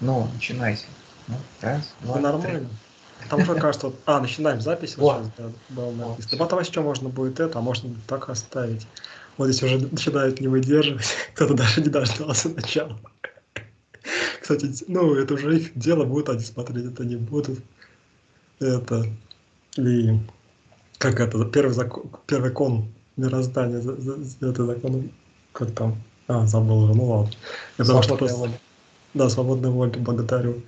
Ну, начинайте. Ну, раз, два, Да нормально. Там уже кажется, вот- а, начинаем запись. Вот. Вот. сейчас, да, было Вот, написано. всё. Потом еще можно будет это, а можно так оставить. Вот здесь уже начинают не выдерживать. Кто-то даже не дождался начала. Кстати, ну, это уже их дело, будут они смотреть, это не будут. Это, и как это, первый закон, первый кон мироздания, это закон, как там, а, забыл уже, ну ладно. Потому что просто-. Да, свободной воли, благодарю.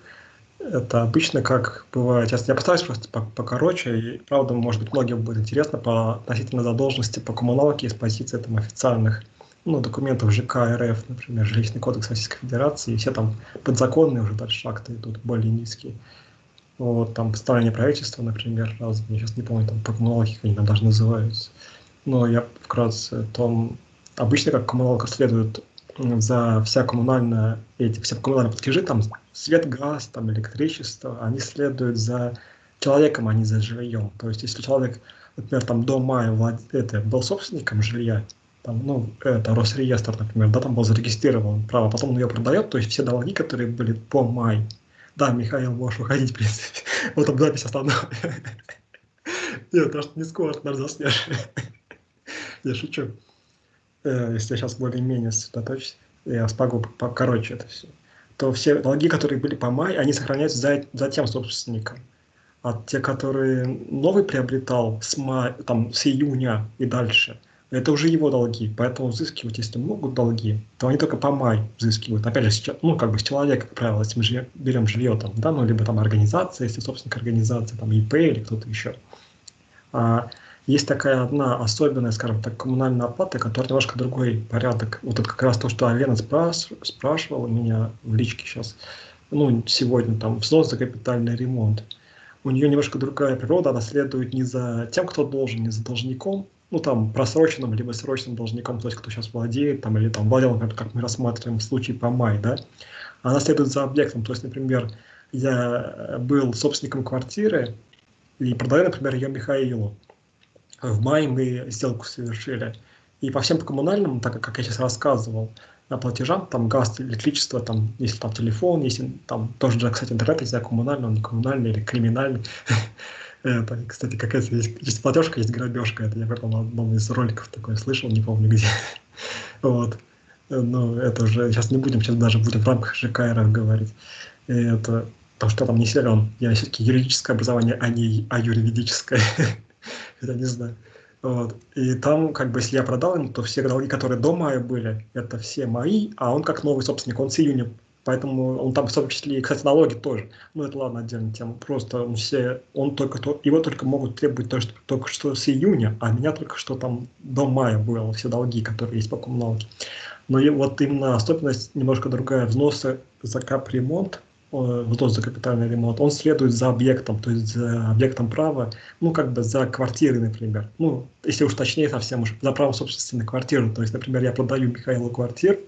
Это обычно как бывает. Сейчас я постараюсь просто по- покороче, и правда, может быть, многим будет интересно по относительно задолженности по коммуналке из позиции там, официальных ну, документов ЖК РФ, например, Жилищный кодекс Российской Федерации, и все там подзаконные уже дальше акты идут более низкие. Вот, там постановление правительства, например, раз, я сейчас не помню, там по коммуналке как они там даже называются. Но я вкратце, там обычно как коммуналка следует за вся коммунальная, эти все коммунальные платежи, там свет, газ, там электричество, они следуют за человеком, а не за жильем. То есть, если человек, например, там до мая влад... это, был собственником жилья, там, ну, это Росреестр, например, да, там был зарегистрирован право, потом он ее продает, то есть все долги, которые были по май. Да, Михаил, можешь уходить, в принципе. Вот там запись остановлена. Нет, что не скоро, наверное, заснешь. Я шучу. Э, Если я сейчас более-менее сосредоточусь, я смогу покороче это все. То все долги, которые были по май, они сохраняются за, за тем собственником. А те, которые новый приобретал с, мая, там, с июня и дальше, это уже его долги. Поэтому взыскивать, если могут долги, то они только по май взыскивают. Опять же, сейчас, ну, как бы с человека, как правило, если мы жилье- берем жилье, там, да, ну, либо там организация, если собственник организации, там, ИП или кто-то еще. А есть такая одна особенная, скажем так, коммунальная оплата, которая немножко другой порядок. Вот это как раз то, что Алена спраш- спрашивала меня в личке сейчас, ну, сегодня, там, взнос за капитальный ремонт. У нее немножко другая природа, она следует не за тем, кто должен, не за должником, ну, там, просроченным, либо срочным должником, то есть, кто сейчас владеет, там, или там владел, например, как мы рассматриваем в случае по май, да, она следует за объектом, то есть, например, я э, был собственником квартиры и продаю, например, ее Михаилу. В мае мы сделку совершили. И по всем коммунальным, так как- я сейчас рассказывал, а, платежам, там газ, электричество, там, если там телефон, если там тоже, кстати, интернет, если коммунальный, он не коммунальный или криминальный. Это, кстати, какая-то есть, есть платежка, есть грабежка. Это я в одном из роликов такое слышал, не помню где. Вот. Но это уже, сейчас не будем, сейчас даже будем в рамках ЖК РФ говорить. Это, потому что там не силен. Я все-таки юридическое образование, а не а юридическое. Это не знаю. Вот. И там, как бы, если я продал ему, то все долги, которые до мая были, это все мои, а он как новый собственник, он с июня. Поэтому он там в том числе, и, кстати, налоги тоже. Ну, это ладно, отдельная тема. Просто он все, он только то, его только могут требовать то, что, только что с июня, а меня только что там до мая было все долги, которые есть по коммуналке. Но и вот именно особенность немножко другая. Взносы за капремонт, э, взнос за капитальный ремонт, он следует за объектом, то есть за объектом права, ну, как бы за квартиры, например. Ну, если уж точнее совсем уж, за право собственности на квартиру. То есть, например, я продаю Михаилу квартиру,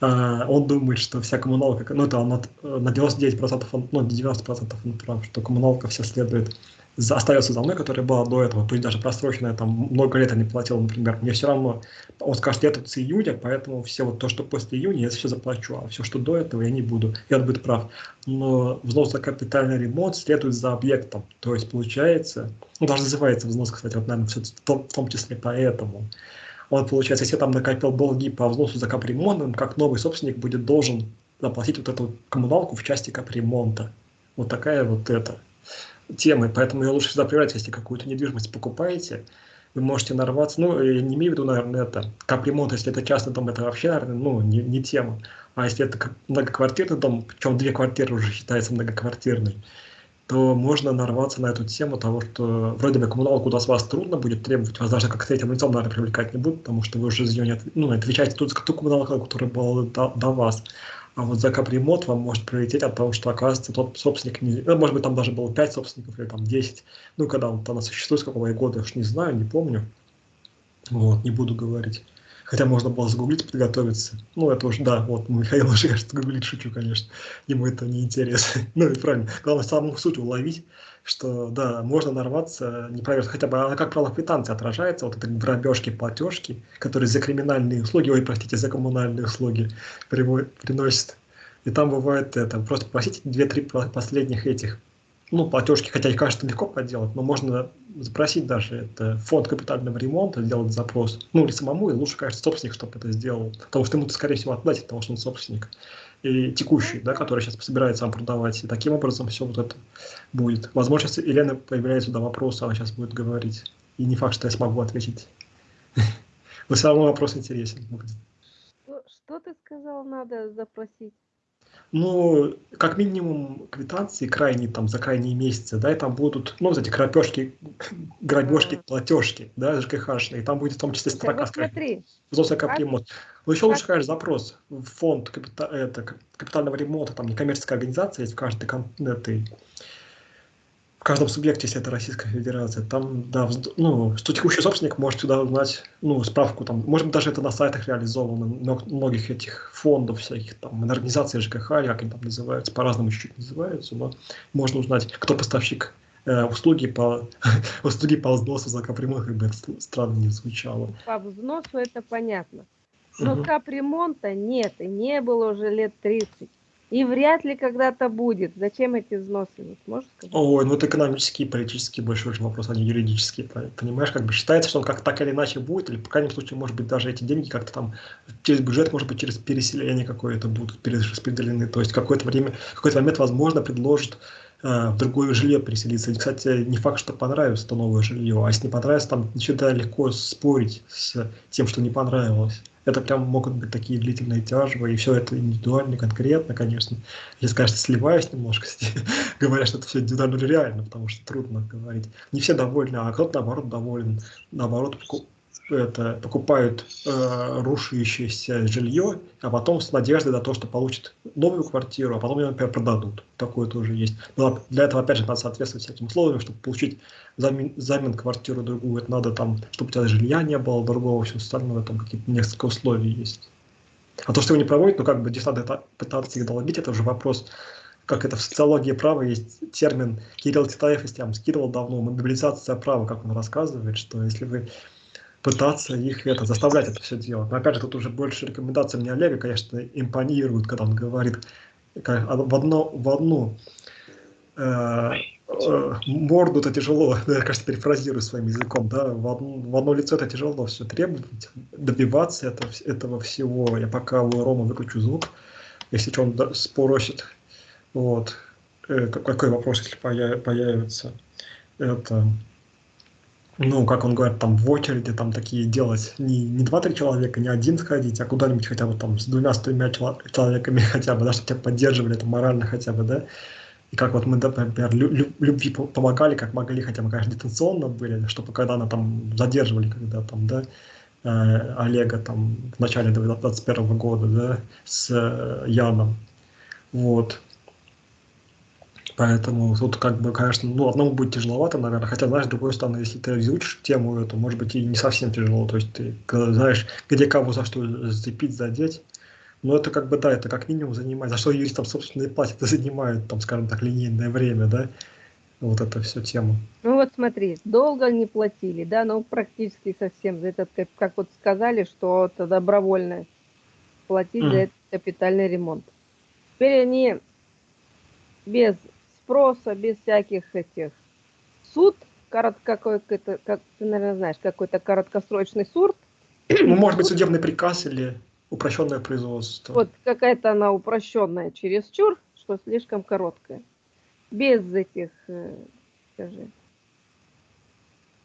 а, он думает, что вся коммуналка, ну, это он э, на 99%, он, ну, 90% он прав, что коммуналка вся следует, остается за мной, которая была до этого, пусть даже просроченная, там, много лет я не платил, например, мне все равно, он скажет, я тут с июня, поэтому все вот то, что после июня, я все заплачу, а все, что до этого, я не буду, и он будет прав. Но взнос за капитальный ремонт следует за объектом, то есть получается, ну, даже называется взнос, кстати, вот, наверное, в том, в том числе поэтому, он, получается, если там накопил долги по взносу за капремонт, он как новый собственник будет должен заплатить вот эту коммуналку в части капремонта. Вот такая вот эта тема. И Поэтому ее лучше всегда проверять, если какую-то недвижимость покупаете, вы можете нарваться, ну, я не имею в виду, наверное, это, капремонт, если это частный дом, это вообще, наверное, ну, не, не тема. А если это многоквартирный дом, причем две квартиры уже считается многоквартирной, то можно нарваться на эту тему того, что вроде бы коммуналку куда с вас трудно будет требовать, вас даже как третьим лицом, наверное, привлекать не будут, потому что вы уже за нее не отв- ну, отвечаете тут ту коммуналку, которая была до, до вас. А вот за капремонт вам может прилететь от того, что, оказывается, тот собственник, не, ну, может быть, там даже было 5 собственников или там 10, ну, когда он там существует, с какого я уж не знаю, не помню. Вот, не буду говорить. Хотя можно было загуглить, подготовиться. Ну, это уже, да, вот, Михаил уже, кажется, гуглит, шучу, конечно. Ему это не интересно. ну, и правильно. Главное, саму суть уловить, что, да, можно нарваться, не проверить, хотя бы, она, как правило, в квитанции отражается, вот это грабежки, платежки, которые за криминальные услуги, ой, простите, за коммунальные услуги приносят. И там бывает это, просто просите две-три последних этих, ну, платежки, хотя их, кажется, легко поделать, но можно запросить даже это фонд капитального ремонта, сделать запрос, ну, или самому, и лучше, кажется, собственник, чтобы это сделал, потому что ему, скорее всего, отдать, потому что он собственник и текущий, да, который сейчас собирается сам продавать. И таким образом все вот это будет. Возможно, сейчас Елена появляется сюда вопрос, она сейчас будет говорить. И не факт, что я смогу ответить. Но все равно вопрос интересен. Что ты сказал, надо запросить? Ну, как минимум квитанции крайние, там, за крайние месяцы, да, и там будут, ну, вот эти крапежки, грабежки, платежки, да, ЖКХшные, и там будет в том числе строка, смотри. взрослый. Но еще лучше, конечно, запрос в фонд капита, это, капитального ремонта, там некоммерческая организация есть в каждой этой в каждом субъекте, если это Российская Федерация, там, да, ну, что текущий собственник может сюда узнать, ну, справку, там, может быть, даже это на сайтах реализовано, многих этих фондов всяких, там, организаций ЖКХ, как они там называются, по-разному чуть-чуть называются, но можно узнать, кто поставщик э, услуги по услуги по взносу за капремонт, как бы это странно не звучало. По взносу это понятно. Но угу. капремонта нет, и не было уже лет 30. И вряд ли когда-то будет. Зачем эти взносы? Можешь? Ой, ну это экономический, политический больше уже вопрос, а не юридический. Понимаешь, как бы считается, что он как так или иначе будет, или, по крайнем случае, может быть, даже эти деньги как-то там через бюджет, может быть, через переселение какое-то будут перераспределены. То есть какое-то время, какой-то момент, возможно, предложат э, в другое жилье переселиться. И, кстати, не факт, что понравится то новое жилье, а если не понравится, там всегда легко спорить с тем, что не понравилось. Это прям могут быть такие длительные тяжбы, и все это индивидуально, конкретно, конечно. Я, конечно, сливаюсь немножко, говоря, что это все индивидуально реально, потому что трудно говорить. Не все довольны, а кто-то, наоборот, доволен. Наоборот, это, покупают э, рушащееся жилье, а потом с надеждой на то, что получат новую квартиру, а потом ее, например, продадут. Такое тоже есть. Но для этого, опять же, надо соответствовать всяким условиям, чтобы получить замен, замен квартиру другую. Это надо там, чтобы у тебя жилья не было, другого, все остальное, там какие-то несколько условий есть. А то, что его не проводят, ну как бы здесь надо пытаться их долбить, это уже вопрос как это в социологии права есть термин Кирилл Титаев, если я вам скидывал давно, мобилизация права, как он рассказывает, что если вы пытаться их это, заставлять это все делать. Но опять же, тут уже больше рекомендаций мне Олега, конечно, импонирует, когда он говорит как, в, одно, в одну э, э, морду это тяжело, я, кажется, перефразирую своим языком, да, в одно, в одно лицо это тяжело все требовать, добиваться это, этого всего. Я пока у Рома выключу звук, если что, он спросит. Вот. Э, какой вопрос, если появится? Это ну, как он говорит, там в очереди там такие делать не, не два-три человека, не один сходить, а куда-нибудь хотя бы там с двумя-тремя человеками хотя бы, да, чтобы тебя поддерживали это морально хотя бы, да. И как вот мы, например, любви помогали, как могли, хотя бы, конечно, дистанционно были, чтобы когда она там задерживали, когда там, да, э, Олега там в начале 2021 года, да, с э, Яном. Вот. Поэтому тут как бы, конечно, ну, одному будет тяжеловато, наверное. Хотя, знаешь, с другой стороны, если ты изучишь тему эту, может быть, и не совсем тяжело. То есть ты знаешь, где кого за что зацепить, задеть. Но это как бы, да, это как минимум занимает. За что юристам, собственно, и платят, это занимает, там, скажем так, линейное время, да, вот это все тема. Ну вот смотри, долго не платили, да, ну практически совсем за этот, как вот сказали, что это добровольно платить mm. за этот капитальный ремонт. Теперь они без спроса, без всяких этих. Суд, какой-то, как ты, наверное, знаешь, какой-то короткосрочный суд. Ну, может быть, судебный приказ или упрощенное производство. Вот какая-то она упрощенная чересчур, что слишком короткая. Без этих, э, скажи,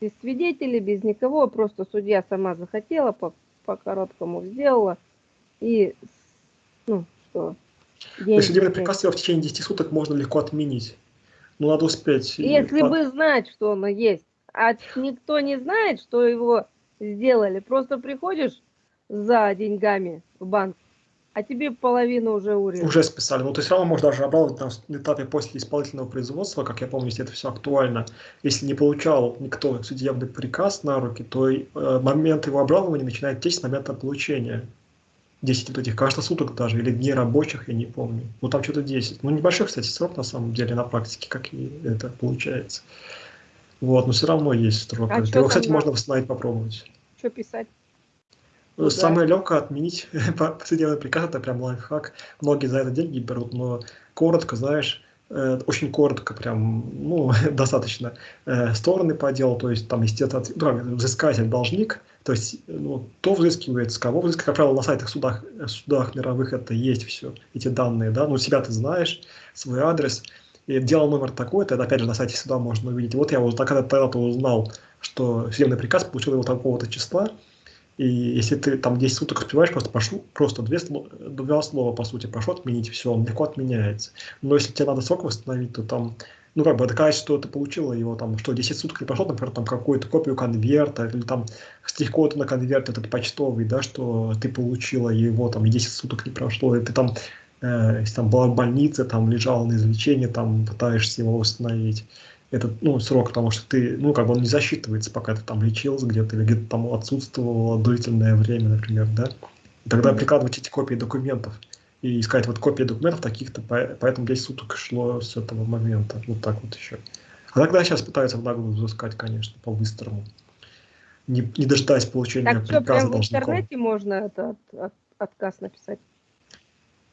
без свидетелей, без никого, просто судья сама захотела, по, по короткому сделала. И, ну, что, Деньги. Судебный приказ в течение 10 суток можно легко отменить. Но надо успеть. Если бы знать, что оно есть. А никто не знает, что его сделали. Просто приходишь за деньгами в банк, а тебе половину уже урезали. Уже списали. Ну, то есть, равно можно даже обрабатывать на этапе после исполнительного производства, как я помню, если это все актуально. Если не получал никто судебный приказ на руки, то э, момент его обрабатывания начинает течь с момента получения. 10 вот этих, кажется, суток даже, или дней рабочих, я не помню. Ну, там что-то 10. Ну, небольшой, кстати, срок, на самом деле, на практике, как и это получается. Вот, но все равно есть срок. А Его, кстати, можно восстановить, попробовать. Что писать? Ну, Самое легкое отменить повседневный приказ, это прям лайфхак. Многие за это деньги берут, но коротко, знаешь, э, очень коротко, прям, ну, достаточно э, стороны по делу, то есть там, естественно, ну, взыскатель, должник, то есть, ну, то взыскивается, кого взыскивает, как правило, на сайтах судах, судах мировых это есть все, эти данные, да, ну, себя ты знаешь, свой адрес, и дело номер такой-то, это опять же на сайте суда можно увидеть. Вот я вот когда-то узнал, что судебный приказ получил его такого-то числа, и если ты там 10 суток успеваешь, просто прошу, просто две, два слова, по сути, прошу отменить, все, он легко отменяется. Но если тебе надо срок восстановить, то там, ну, как бы доказать, что ты получила его, там, что 10 суток не прошло, например, там, какую-то копию конверта, или там штрих-код на конверт этот почтовый, да, что ты получила его, там, и 10 суток не прошло, и ты там, э, если там была в больнице, там, лежала на излечении, там, пытаешься его восстановить. Этот ну, срок, потому что ты, ну, как бы он не засчитывается, пока ты там лечился где-то или где-то там отсутствовало длительное время, например, да. И тогда прикладывать эти копии документов и искать вот копии документов таких-то, поэтому 10 суток шло с этого момента, вот так вот еще. А тогда сейчас пытаются в наглую взыскать, конечно, по-быстрому. Не, не дожидаясь получения так приказа что, прям в интернете можно это от, от, отказ написать?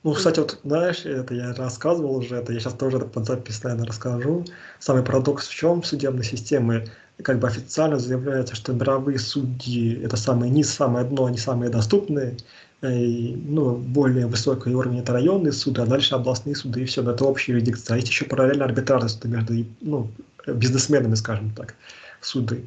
Ну, кстати, вот, знаешь, это я рассказывал уже, это я сейчас тоже под запись, наверное, расскажу. Самый парадокс в чем судебной системы, как бы официально заявляется, что мировые судьи это самые не самое дно, они самые доступные, ну, более высокий уровень это районные суды, а дальше областные суды, и все, это общая юрисдикция. А есть еще параллельно арбитражные суды между ну, бизнесменами, скажем так, суды.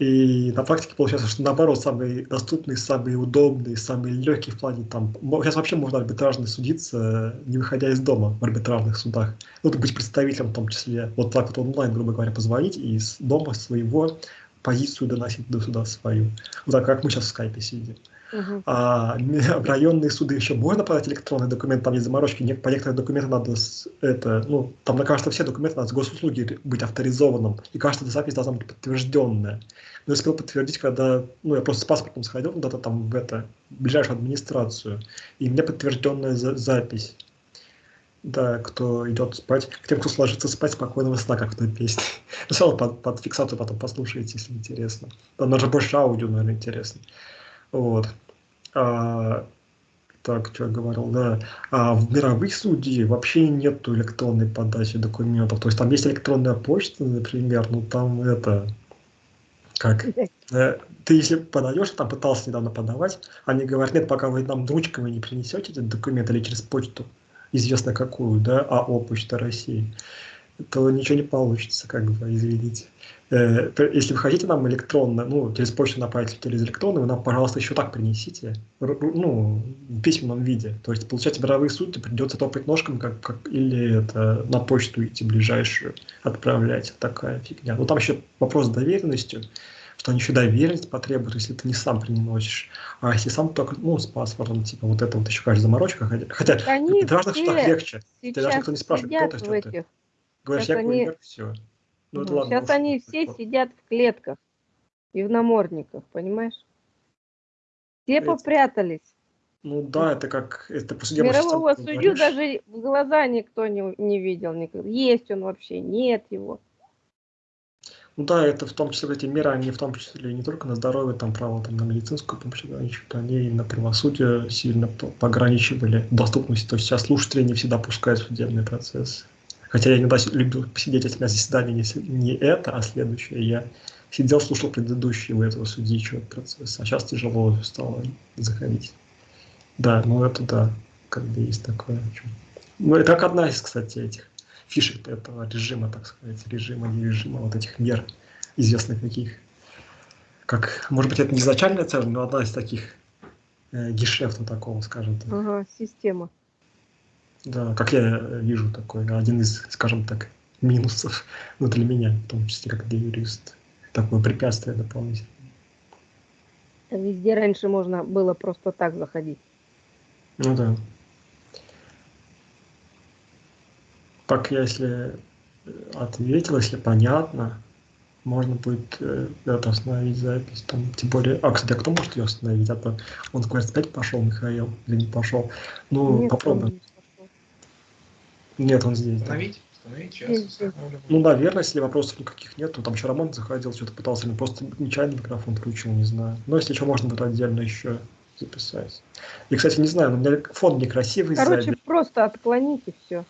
И на практике получается, что наоборот, самый доступный, самый удобный, самый легкий в плане там... Сейчас вообще можно арбитражно судиться, не выходя из дома в арбитражных судах. Ну, то быть представителем в том числе. Вот так вот онлайн, грубо говоря, позвонить и из дома своего позицию доносить до суда свою. Вот так, как мы сейчас в скайпе сидим. Uh-huh. А в районные суды еще можно подать электронный документ, там есть заморочки, по некоторым документам надо, это, ну, там, на кажется, все документы надо с госуслуги быть авторизованным, и каждая запись должна быть подтвержденная. Но я успел подтвердить, когда, ну, я просто с паспортом сходил куда-то там в это, в ближайшую администрацию, и мне подтвержденная за запись. Да, кто идет спать, к тем, кто сложится спать, спокойного сна, как в той песне. Равно под, под фиксацию потом послушайте, если интересно. Там даже больше аудио, наверное, интересно. Вот. А, так, что я говорил, да. А в мировых судей вообще нет электронной подачи документов. То есть там есть электронная почта, например, ну там это как? Э, ты если подаешь, там пытался недавно подавать, они говорят, нет, пока вы нам ручками не принесете этот документ или через почту, известно какую, да, АО Почта России, то ничего не получится, как бы, извините. Э, если вы хотите нам электронно, ну, через почту направить через электронно, вы нам, пожалуйста, еще так принесите, ну, в письменном виде. То есть, получать мировые сути придется топать ножками, как, как, или это на почту идти ближайшую отправлять. Такая фигня. Ну, там еще вопрос с доверенностью, что они еще доверенность потребуют, если ты не сам приносишь. А если сам только, ну, с паспортом, типа, вот это вот еще, кажется, заморочка. Хотя, они в разных штатах легче. Тебя даже никто не спрашивает, кто ты, что ты. Говоришь, я они... все. Ну, это ладно, Сейчас они все сидят в клетках и в намордниках, понимаешь? Все это... попрятались. Ну да, это как... Это после Мирового судью говоришь. даже в глаза никто не, не видел никогда. Есть он вообще, нет его. Ну да, это в том числе эти меры, они в том числе не только на здоровье, там право там, на медицинскую помощь ограничивают, они и на правосудие сильно пограничивали доступность. То есть сейчас слушатели не всегда пускают судебный процесс. Хотя я иногда любил посидеть, у меня заседание не, не это, а следующее. Я сидел, слушал предыдущие у этого судьи процесса, а сейчас тяжело стало заходить. Да, ну это да, как бы есть такое. Ну, это как одна из, кстати, этих фишек этого режима, так сказать, режима, не режима, вот этих мер известных каких. Как, может быть, это не изначальная цель, но одна из таких э, гешефта такого, скажем так. Ага, система. Да, как я вижу такой, один из, скажем так, минусов, ну, для меня, в том числе, как для юриста. Такое препятствие дополнительное. Везде раньше можно было просто так заходить. Ну да. Так, если ответил, если понятно, можно будет э, это остановить запись. Там, тем более, а, кстати, а кто может ее остановить? А то он говорит, опять пошел, Михаил, или не пошел. Ну, Нет, попробуем. Нет, он здесь. Остановить? Остановить сейчас. Ну, наверное, если вопросов никаких нет, то там еще Роман заходил, что-то пытался, или просто нечаянно микрофон включил, не знаю. Но если что, можно будет отдельно еще записать. И, кстати, не знаю, но у меня фон некрасивый Короче, сзади. просто отклоните все.